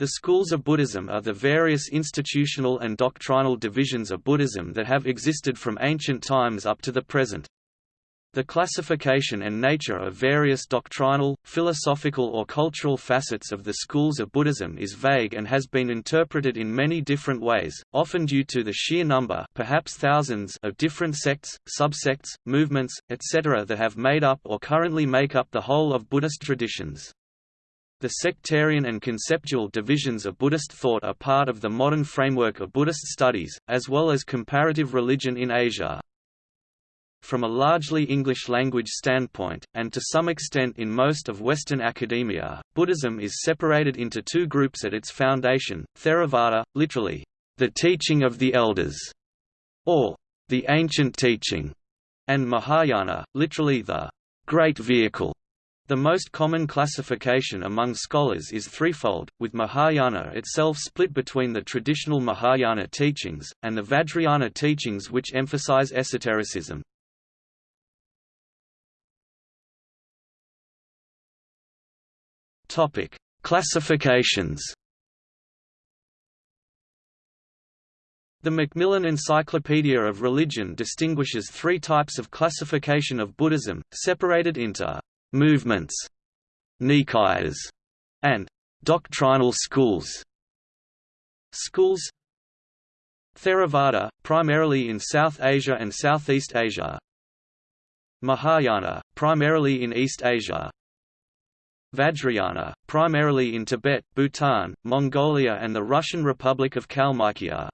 The schools of Buddhism are the various institutional and doctrinal divisions of Buddhism that have existed from ancient times up to the present. The classification and nature of various doctrinal, philosophical or cultural facets of the schools of Buddhism is vague and has been interpreted in many different ways, often due to the sheer number perhaps thousands of different sects, subsects, movements, etc. that have made up or currently make up the whole of Buddhist traditions. The sectarian and conceptual divisions of Buddhist thought are part of the modern framework of Buddhist studies, as well as comparative religion in Asia. From a largely English-language standpoint, and to some extent in most of Western academia, Buddhism is separated into two groups at its foundation, Theravada, literally, the teaching of the elders, or the ancient teaching, and Mahayana, literally the great vehicle, the most common classification among scholars is threefold, with Mahayana itself split between the traditional Mahayana teachings, and the Vajrayana teachings which emphasize esotericism. Classifications The Macmillan Encyclopedia of Religion distinguishes three types of classification of Buddhism, separated into movements, nikayas, and doctrinal schools. Schools Theravada, primarily in South Asia and Southeast Asia. Mahayana, primarily in East Asia. Vajrayana, primarily in Tibet, Bhutan, Mongolia and the Russian Republic of Kalmykia.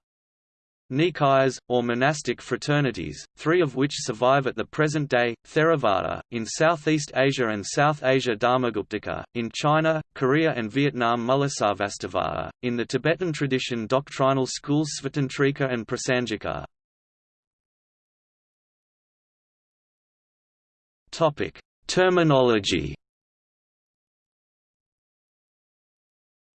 Nikayas, or monastic fraternities, three of which survive at the present day, Theravada, in Southeast Asia and South Asia Dharmaguptaka, in China, Korea and Vietnam Mulasarvastivada, in the Tibetan tradition doctrinal schools Svatantrika and Prasangika. Terminology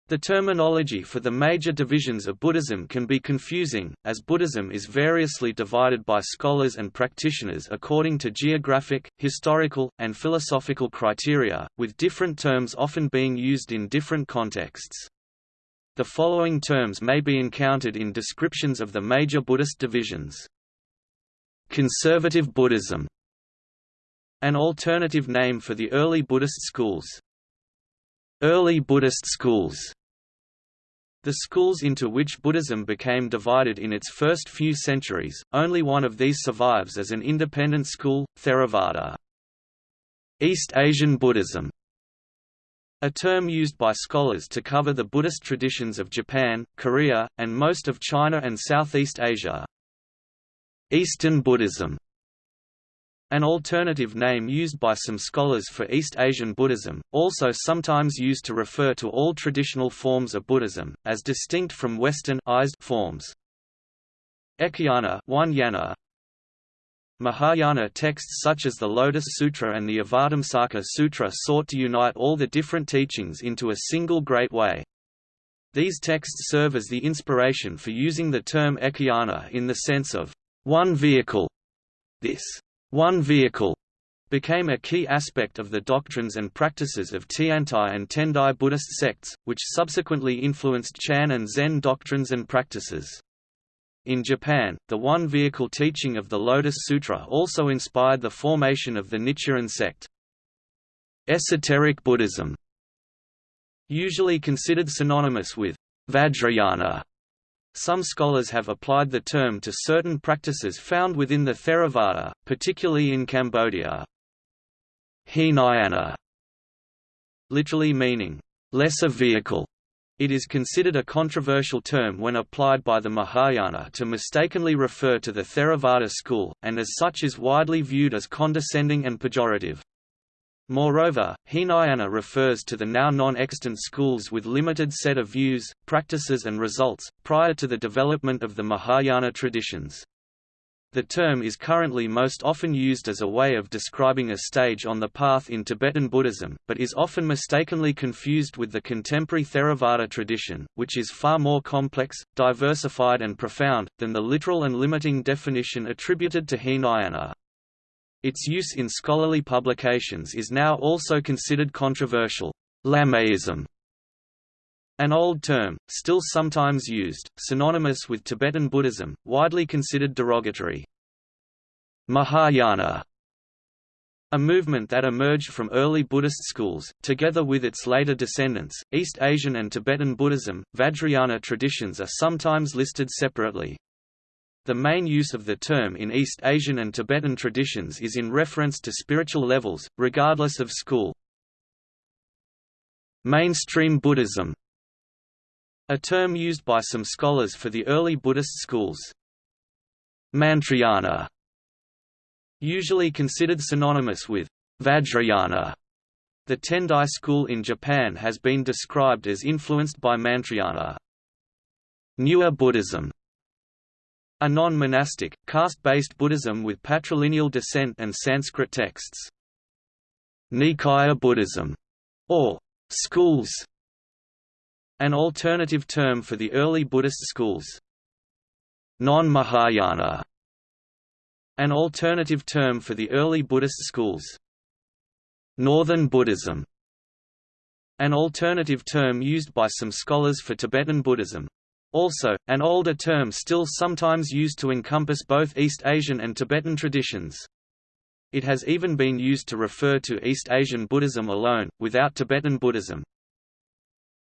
The terminology for the major divisions of Buddhism can be confusing, as Buddhism is variously divided by scholars and practitioners according to geographic, historical, and philosophical criteria, with different terms often being used in different contexts. The following terms may be encountered in descriptions of the major Buddhist divisions. Conservative Buddhism An alternative name for the early Buddhist schools. Early Buddhist schools the schools into which Buddhism became divided in its first few centuries, only one of these survives as an independent school, Theravada. East Asian Buddhism a term used by scholars to cover the Buddhist traditions of Japan, Korea, and most of China and Southeast Asia. Eastern Buddhism an alternative name used by some scholars for East Asian Buddhism, also sometimes used to refer to all traditional forms of Buddhism, as distinct from Western forms. Ekayana Mahayana texts such as the Lotus Sutra and the Avatamsaka Sutra sought to unite all the different teachings into a single great way. These texts serve as the inspiration for using the term Ekayana in the sense of one vehicle. This one vehicle became a key aspect of the doctrines and practices of Tiantai and Tendai Buddhist sects, which subsequently influenced Chan and Zen doctrines and practices. In Japan, the one-vehicle teaching of the Lotus Sutra also inspired the formation of the Nichiren sect. Esoteric Buddhism Usually considered synonymous with Vajrayana some scholars have applied the term to certain practices found within the Theravada, particularly in Cambodia. Hinayana, literally meaning, lesser vehicle, it is considered a controversial term when applied by the Mahayana to mistakenly refer to the Theravada school, and as such is widely viewed as condescending and pejorative. Moreover, Hinayana refers to the now non-extant schools with limited set of views, practices and results, prior to the development of the Mahayana traditions. The term is currently most often used as a way of describing a stage on the path in Tibetan Buddhism, but is often mistakenly confused with the contemporary Theravada tradition, which is far more complex, diversified and profound, than the literal and limiting definition attributed to Hinayana. Its use in scholarly publications is now also considered controversial. Lamaism An old term, still sometimes used, synonymous with Tibetan Buddhism, widely considered derogatory. Mahayana a movement that emerged from early Buddhist schools, together with its later descendants, East Asian and Tibetan Buddhism, Vajrayana traditions are sometimes listed separately. The main use of the term in East Asian and Tibetan traditions is in reference to spiritual levels, regardless of school. Mainstream Buddhism a term used by some scholars for the early Buddhist schools. Mantrayana Usually considered synonymous with Vajrayana, the Tendai school in Japan has been described as influenced by Mantrayana. Newar Buddhism a non-monastic, caste-based Buddhism with patrilineal descent and Sanskrit texts. Nikaya Buddhism, or schools, an alternative term for the early Buddhist schools. Non-Mahayana an alternative term for the early Buddhist schools. Northern Buddhism an alternative term used by some scholars for Tibetan Buddhism. Also, an older term still sometimes used to encompass both East Asian and Tibetan traditions. It has even been used to refer to East Asian Buddhism alone, without Tibetan Buddhism.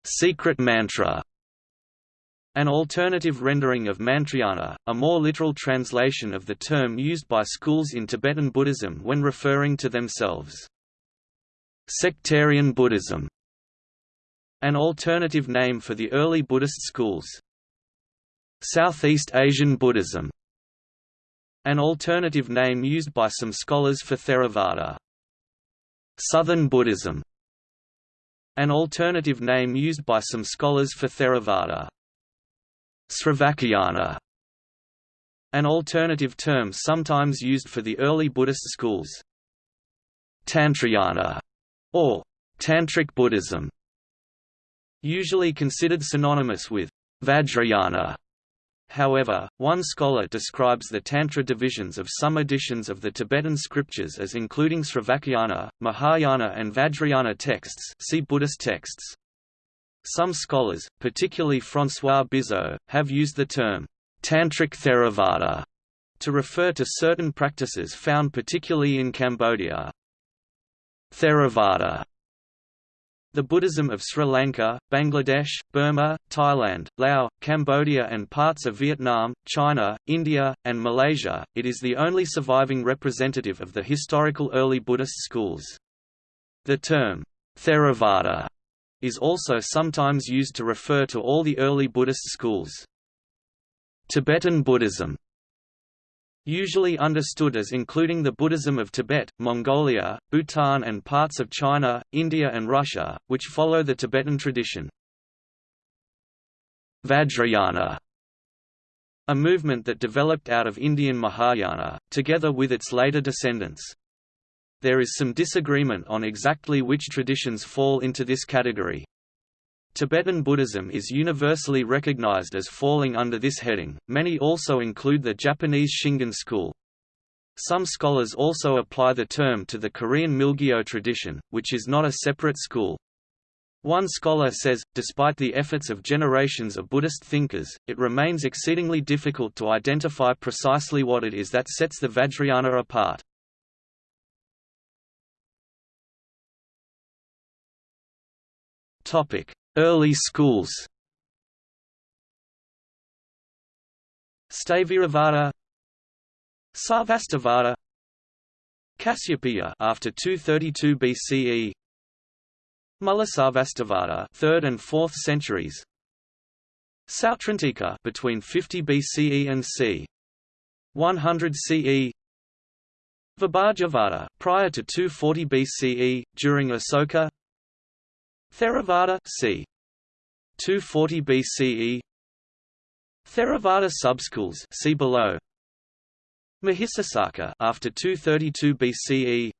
Secret mantra an alternative rendering of Mantrayana, a more literal translation of the term used by schools in Tibetan Buddhism when referring to themselves. Sectarian Buddhism An alternative name for the early Buddhist schools. Southeast Asian Buddhism An alternative name used by some scholars for Theravada. Southern Buddhism An alternative name used by some scholars for Theravada. Sravakayana an alternative term sometimes used for the early Buddhist schools. Tantrayana, or Tantric Buddhism, usually considered synonymous with Vajrayana. However, one scholar describes the Tantra divisions of some editions of the Tibetan scriptures as including Sravakayana, Mahayana and Vajrayana texts see Buddhist texts. Some scholars, particularly François Bizot, have used the term Tantric Theravada to refer to certain practices found particularly in Cambodia. Theravada the Buddhism of Sri Lanka, Bangladesh, Burma, Thailand, Laos, Cambodia and parts of Vietnam, China, India, and Malaysia, it is the only surviving representative of the historical early Buddhist schools. The term, Theravada, is also sometimes used to refer to all the early Buddhist schools. Tibetan Buddhism Usually understood as including the Buddhism of Tibet, Mongolia, Bhutan and parts of China, India and Russia, which follow the Tibetan tradition. Vajrayana a movement that developed out of Indian Mahayana, together with its later descendants. There is some disagreement on exactly which traditions fall into this category. Tibetan Buddhism is universally recognized as falling under this heading, many also include the Japanese Shingon school. Some scholars also apply the term to the Korean Milgyo tradition, which is not a separate school. One scholar says, despite the efforts of generations of Buddhist thinkers, it remains exceedingly difficult to identify precisely what it is that sets the Vajrayana apart. Early schools. Sthaviravada Sarvastivada Kasyapaya after 232 BCE Mulasarvastivada 3rd and 4th centuries. Sautrantika between 50 BCE and c. 100 CE Vibhajavada prior to 240 BCE during Asoka Theravada c. 240 BCE Theravada subschools see below. Mahisasaka after 232 BCE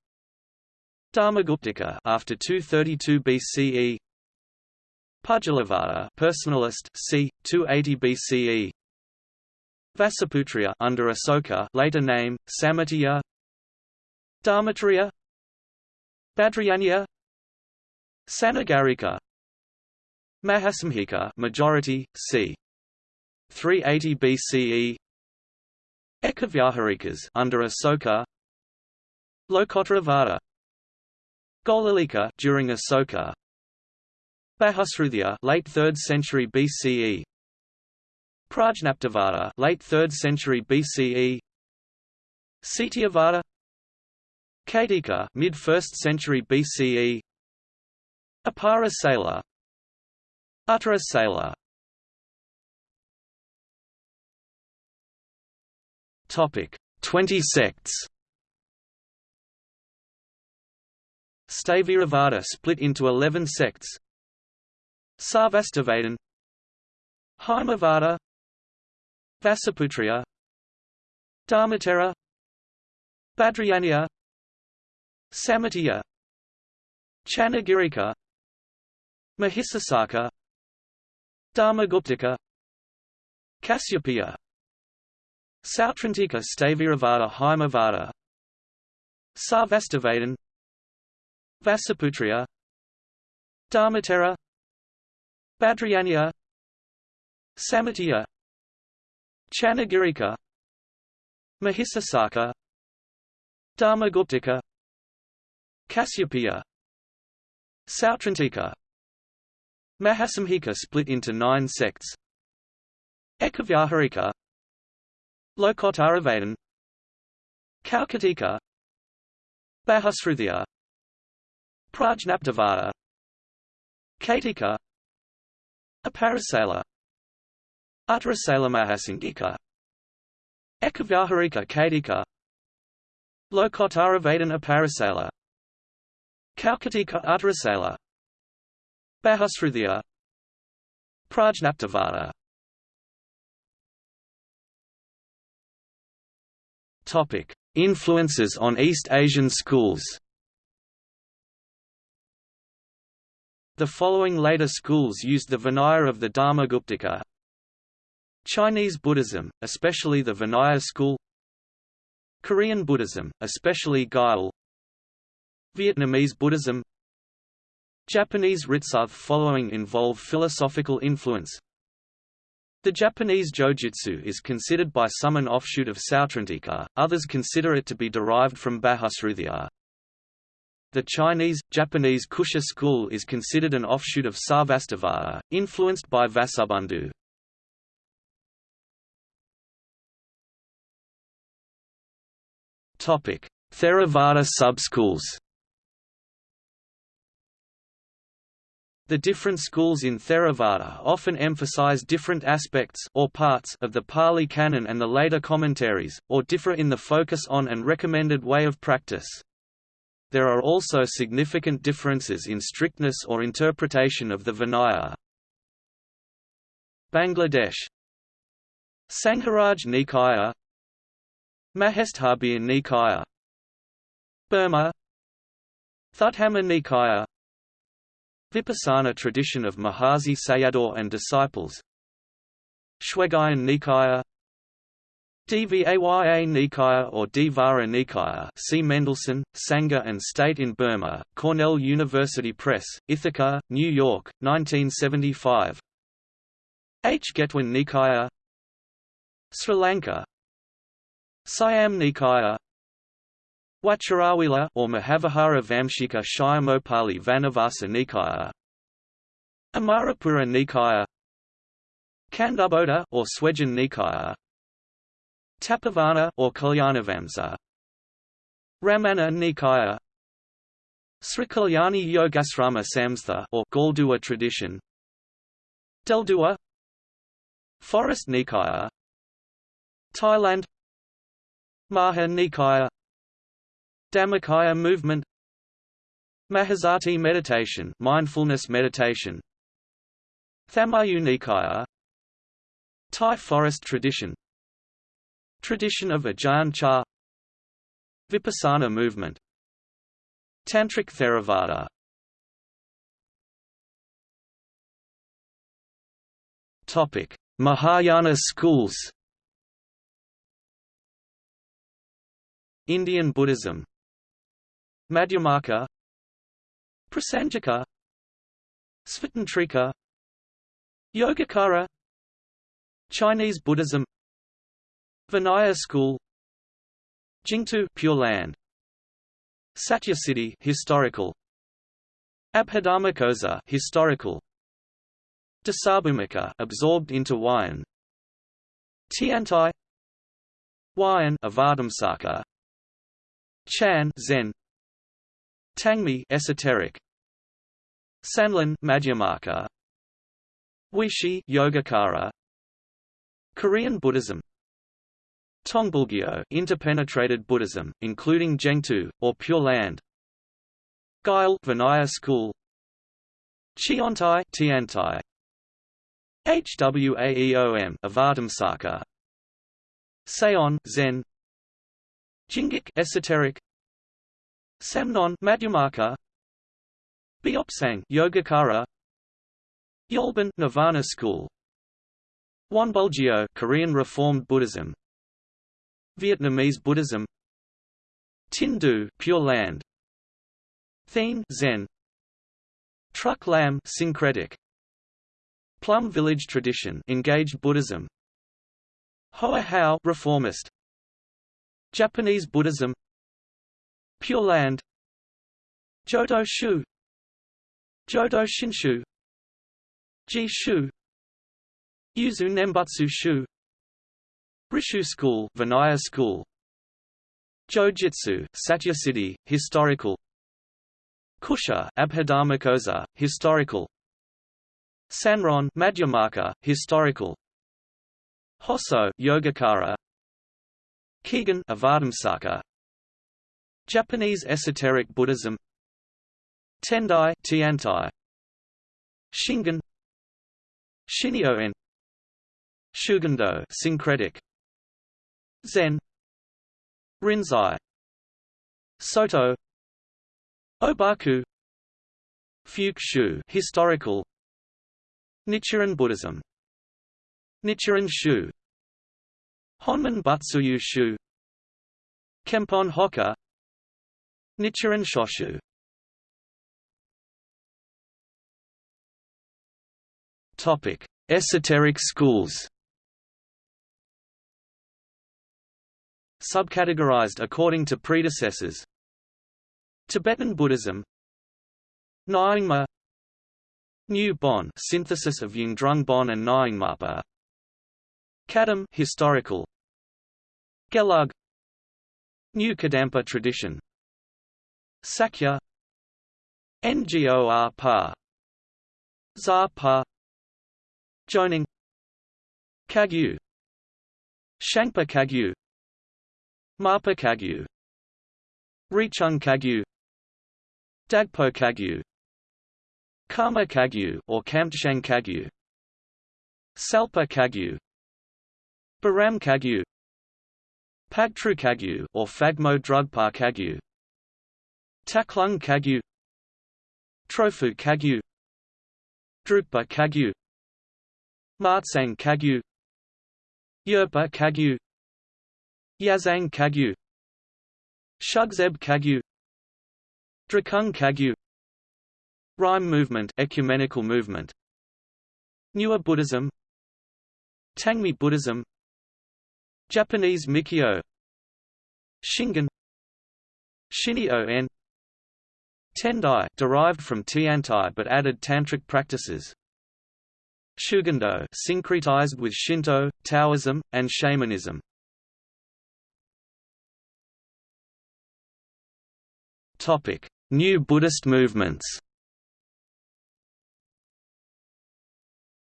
Dharmaguptaka after 232 BCE Pudgalavada personalist c. 280 BCE Vasaputriya under Asoka later name Samatya Dharmatriya. Bhadrayanya Sanagarika. Mahasanghika majority, c. 380 BCE Ekavyaharikas under Asoka. Lokottravada Gokulika during Asoka. Bahusruthia late 3rd century BCE Prajnaptavada late 3rd century BCE Satyavada Katika mid 1st century BCE Apara Sala Uttara Sala Topic. 20 sects Sthaviravada split into 11 sects. Sarvastivadin Haimavada Vasaputriya. Dharmatera. Bhadrayaniya Samitya Chanagirika Mahisasaka Dharmaguptaka Kasyapaya Sautrantika Sthaviravada Haimavada Sarvastivadin Vasaputriya Dharmatera Bhadrayaniya Samitya Chanagirika Mahisasaka Dharmaguptaka Kasyapaya Sautrantika Mahasanghika split into nine sects. Ekavyaharika Lokottaravadin Kaukatika Bahusruthia Prajnaptavada Katika Aparasala Uttarasala Mahasangika Ekavyaharika Katika Lokottaravadin Aparasala Kaukatika Uttarasala Bahusruthia Prajnaptavada Topic: Influences on East Asian schools. The following later schools used the Vinaya of the Dharmaguptaka. Chinese Buddhism, especially the Vinaya school. Korean Buddhism, especially Gyal. Vietnamese Buddhism. Japanese Ritsuth following involve philosophical influence, the Japanese Jojitsu is considered by some an offshoot of Sautrantika, others consider it to be derived from Bahusruthia. The Chinese, Japanese Kusha school is considered an offshoot of Sarvastivada, influenced by Vasubandhu. Theravada subschools The different schools in Theravada often emphasize different aspects or parts of the Pali Canon and the later commentaries, or differ in the focus on and recommended way of practice. There are also significant differences in strictness or interpretation of the Vinaya. Bangladesh. Sangharaj Nikaya. Mahestabhya Nikaya. Burma. Thutthama Nikaya Vipassana tradition of Mahasi Sayadaw and disciples. Shwegyin Nikaya. Dvaya Nikaya or Dvara Nikaya see Mendelson, Sangha and State in Burma, Cornell University Press, Ithaca, New York, 1975 H. Getwin Nikaya. Sri Lanka. Siam Nikaya Vachiravila or Mahavihara Vamshika Shyamopali Vanavasa Nikaya. Amarapura Nikaya. Kandaboda or Swejan Nikaya. Tapavana or Kalyanavamsa Ramana Nikaya. Srikalyani Yogasrama Samstha or Galdua tradition. Deldua. Forest Nikaya. Thailand. Maha Nikaya Dhammakaya movement. Mahasati meditation mindfulness meditation. Thammayut Nikaya Thai forest tradition. Tradition of Ajahn Chah. Vipassana movement. Tantric Theravada. Topic: Mahayana schools. Indian Buddhism Madhyamaka Prasangika Svatantrika Yogacara Chinese Buddhism Vinaya School Jingtu Pure Land Satyasiddhi historical Abhidharmakosa historical Dasabhumika absorbed into Huayan Tiantai Huayan Avatamsaka Chan Zen Tangmi esoteric. Sanlun Madhyamaka. Weishi Yogacara. Korean Buddhism. Tongbulgyo interpenetrated Buddhism, including Jengtu, or Pure Land. Guile Vinaya School. Chiontai Tiantai. Hwaeom Avatamsaka Seon Zen. Jingik esoteric Samnon Madhyamaka Beopsang Yogacara. Yolban Nirvana School. Wonbulgyo Korean Reformed Buddhism. Vietnamese Buddhism. Tindu Pure Land. Thien Zen. Truc Lam syncretic. Plum Village tradition engaged Buddhism. Hoa Hao reformist. Japanese Buddhism Pure Land. Jodo Shu. Jodo Shinshu. Ji Shu. Yuzu Nembutsu Shu. Rishu School Vinaya School. Jojitsu Satyasiddhi historical. Kusha Abhidharmakosa historical. Sanron Madhyamaka historical. Hosso Yogacara Kegon Avatamsaka Japanese esoteric Buddhism. Tendai Tiantai. Shingon Shinyo-en Shugendo syncretic. Zen. Rinzai. Soto. Obaku. Fuke historical. Nichiren Buddhism. Nichiren Shu. Honmin Butsuyu Shu Kempon Hoka Nichiren Shoshu Topic: Esoteric schools. Subcategorized according to predecessors. Tibetan Buddhism. Nyingma. New Bon, synthesis of Yungdrung Bon and Nyingmapa. Kadam, historical. Gelug. New Kadampa tradition. Sakya. Ngor Pa. Zar Pa. Jonang Kagyu. Shangpa Kagyu. Marpa Kagyu. Rechung Kagyu. Dagpo Kagyu. Karma Kagyu or Kamtshang Kagyu. Tsalpa Kagyu. Baram Kagyu. Pagtru Kagyu or Phagmo Drugpa Kagyu Taklung Kagyu Trofu Kagyu Drukpa Kagyu Martsang Kagyu Yerpa Kagyu Yazang Kagyu Shugzeb Kagyu Drikung Kagyu Rimé movement ecumenical movement Newar Buddhism Tangmi Buddhism Japanese Mikyo Shingon Shinyo-en Tendai derived from Tiantai but added tantric practices. Shugendo syncretized with Shinto, Taoism, and shamanism. Topic: New Buddhist movements.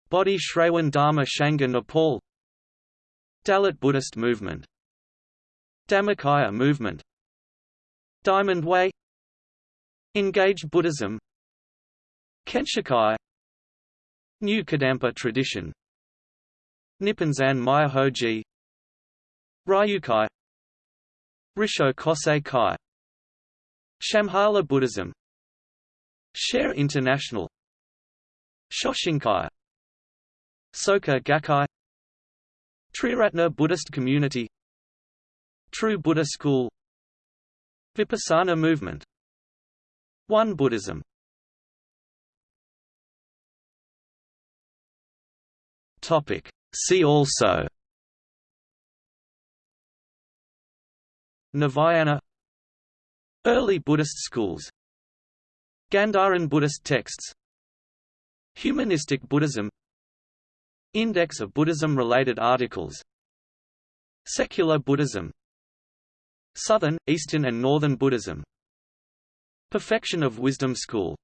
Bodhi Shravan Dharma Sangha Nepal. Dalit Buddhist movement. Dhammakaya movement. Diamond Way Engaged Buddhism. Kenshikai New Kadampa tradition. Nipponzan Myohoji. Ryukai. Rissho Kosei Kai. Shambhala Buddhism. Share International. Shoshinkai. Soka Gakkai. Triratna Buddhist Community. True Buddha School. Vipassana Movement Won Buddhism. Topic. See also. Navayana. Early Buddhist schools. Gandharan Buddhist texts. Humanistic Buddhism. Index of Buddhism-related articles. Secular Buddhism. Southern, Eastern and Northern Buddhism Perfection of Wisdom School